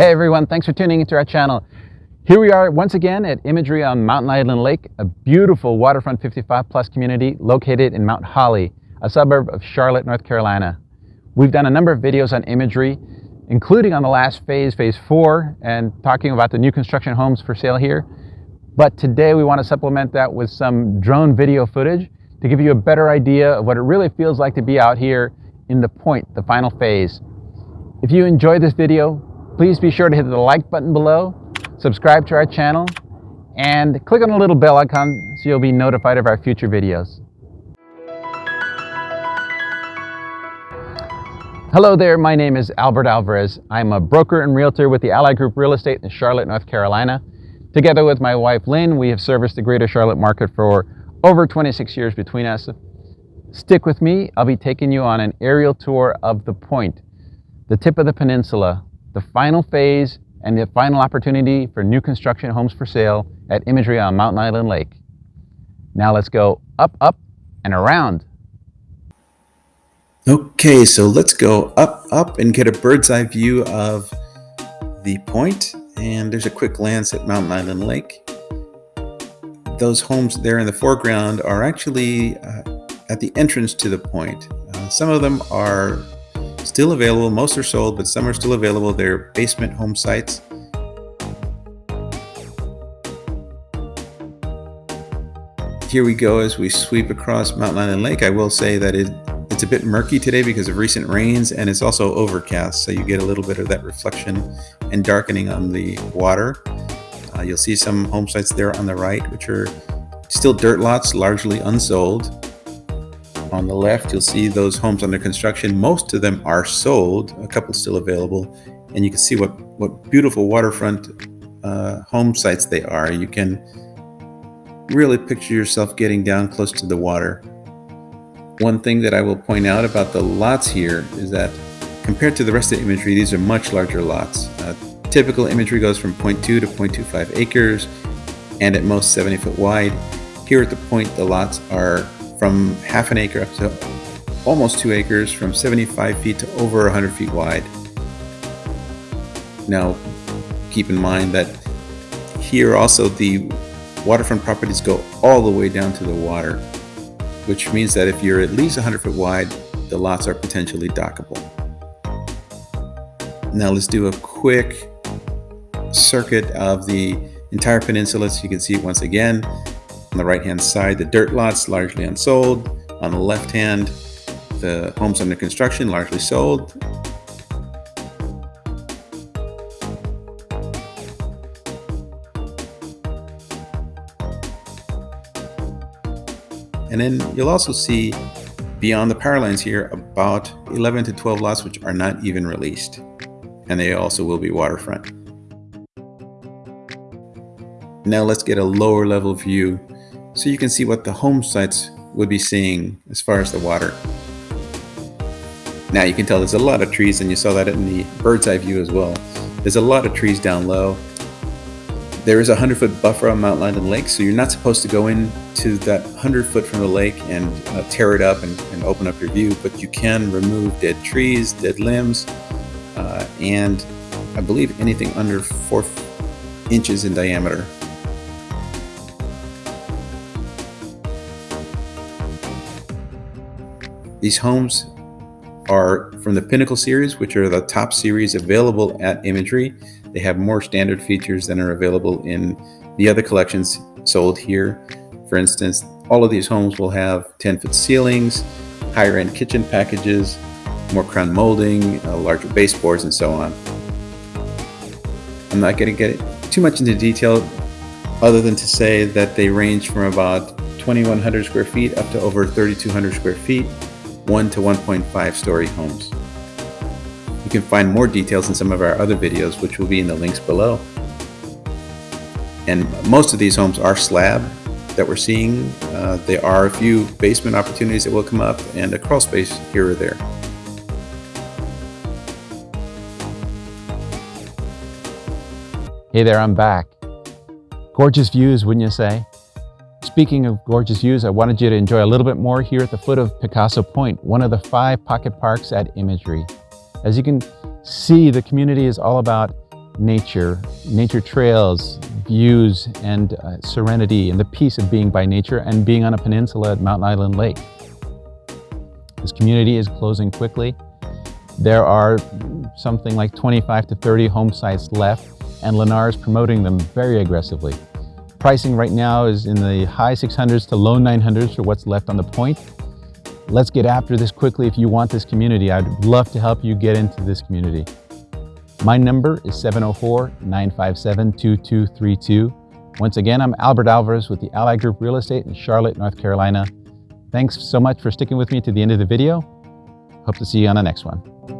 Hey everyone, thanks for tuning into our channel. Here we are once again at Imagery on Mountain Island Lake, a beautiful waterfront 55 plus community located in Mount Holly, a suburb of Charlotte, North Carolina. We've done a number of videos on imagery, including on the last phase, phase four, and talking about the new construction homes for sale here. But today we want to supplement that with some drone video footage to give you a better idea of what it really feels like to be out here in the point, the final phase. If you enjoyed this video, Please be sure to hit the like button below, subscribe to our channel, and click on the little bell icon so you'll be notified of our future videos. Hello there, my name is Albert Alvarez. I'm a broker and realtor with the Ally Group Real Estate in Charlotte, North Carolina. Together with my wife Lynn, we have serviced the greater Charlotte market for over 26 years between us. Stick with me, I'll be taking you on an aerial tour of the point, the tip of the peninsula, the final phase and the final opportunity for new construction homes for sale at Imagery on Mountain Island Lake. Now let's go up, up, and around. Okay, so let's go up, up, and get a bird's eye view of the point. And there's a quick glance at Mountain Island Lake. Those homes there in the foreground are actually uh, at the entrance to the point. Uh, some of them are Still available, most are sold, but some are still available. They're basement home sites. Here we go as we sweep across Mountain Island Lake. I will say that it, it's a bit murky today because of recent rains and it's also overcast, so you get a little bit of that reflection and darkening on the water. Uh, you'll see some home sites there on the right, which are still dirt lots, largely unsold. On the left, you'll see those homes under construction. Most of them are sold, a couple still available. And you can see what, what beautiful waterfront uh, home sites they are. You can really picture yourself getting down close to the water. One thing that I will point out about the lots here is that compared to the rest of the imagery, these are much larger lots. Uh, typical imagery goes from 0.2 to 0.25 acres and at most 70 foot wide. Here at the point, the lots are from half an acre up to almost two acres, from 75 feet to over 100 feet wide. Now, keep in mind that here also the waterfront properties go all the way down to the water, which means that if you're at least 100 foot wide, the lots are potentially dockable. Now let's do a quick circuit of the entire peninsula so you can see it once again. On the right hand side, the dirt lots largely unsold. On the left hand, the homes under construction largely sold. And then you'll also see beyond the power lines here about 11 to 12 lots which are not even released. And they also will be waterfront. Now let's get a lower level view so you can see what the home sites would be seeing as far as the water. Now you can tell there's a lot of trees and you saw that in the bird's eye view as well. There's a lot of trees down low. There is a 100 foot buffer on Mountain Island Lake, so you're not supposed to go into that 100 foot from the lake and uh, tear it up and, and, open up your view, but you can remove dead trees, dead limbs, uh, and I believe anything under four inches in diameter These homes are from the Pinnacle series, which are the top series available at Imagery. They have more standard features than are available in the other collections sold here. For instance, all of these homes will have 10-foot ceilings, higher-end kitchen packages, more crown molding, uh, larger baseboards, and so on. I'm not going to get too much into detail other than to say that they range from about 2,100 square feet up to over 3,200 square feet 1 to 1.5 story homes. You can find more details in some of our other videos, which will be in the links below. And most of these homes are slab that we're seeing. Uh, there are a few basement opportunities that will come up and a crawl space here or there. Hey there, I'm back. Gorgeous views, wouldn't you say? Speaking of gorgeous views, I wanted you to enjoy a little bit more here at the foot of Picasso Point, one of the five pocket parks at Imagery. As you can see, the community is all about nature, nature trails, views, and uh, serenity, and the peace of being by nature and being on a peninsula at Mountain Island Lake. This community is closing quickly. There are something like 25 to 30 home sites left, and Lennar is promoting them very aggressively. Pricing right now is in the high 600s to low 900s for what's left on the point. Let's get after this quickly if you want this community. I'd love to help you get into this community. My number is 704-957-2232. Once again, I'm Albert Alvarez with the Ally Group Real Estate in Charlotte, North Carolina. Thanks so much for sticking with me to the end of the video. Hope to see you on the next one.